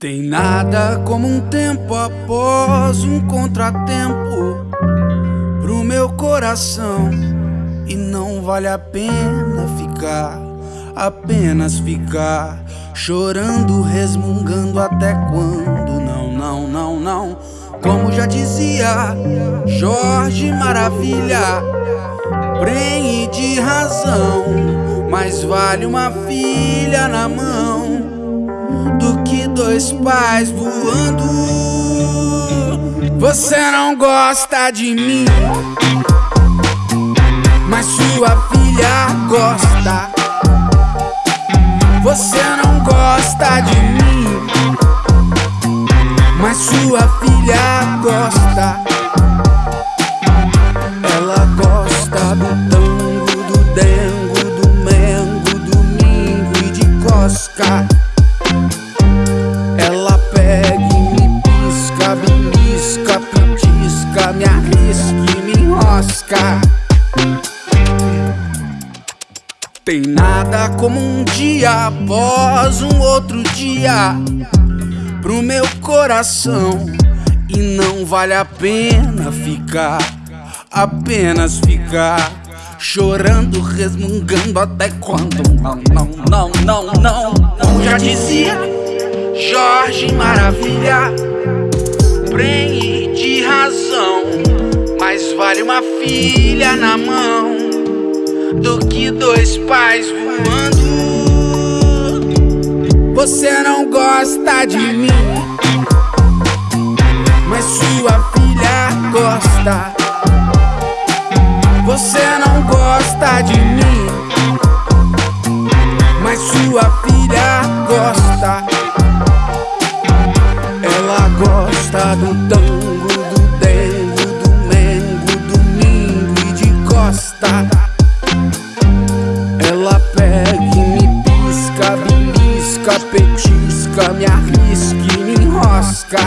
Tem nada como um tempo após um contratempo pro meu coração. E não vale a pena ficar, apenas ficar chorando, resmungando até quando? Não, não, não, não. Como já dizia Jorge Maravilha, prenhe de razão, mais vale uma filha na mão dois pais voando. Você não gosta de mim, mas sua filha gosta. Você não gosta de mim, mas sua filha gosta. Ela gosta do tango, do dengo, do mengo, domingo e de cosca. Enrosca. Tem nada como um dia após um outro dia pro meu coração. E não vale a pena ficar, apenas ficar chorando, resmungando até quando? Não, não, não, não, não. Como já dizia Jorge Maravilha, prenhe de razão. Vale uma filha na mão do que dois pais voando. Você não gosta de mim, mas sua filha gosta. Você não gosta de mim, mas sua filha gosta. Ela gosta do tango belisca, petisca, me arrisca e me enrosca.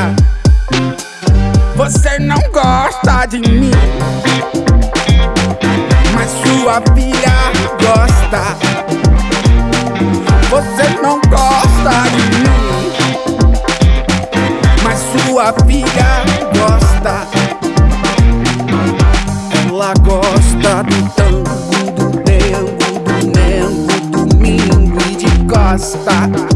Você não gosta de mim, mas sua filha gosta. Você não gosta de mim, mas sua filha gosta. Ela gosta do nego,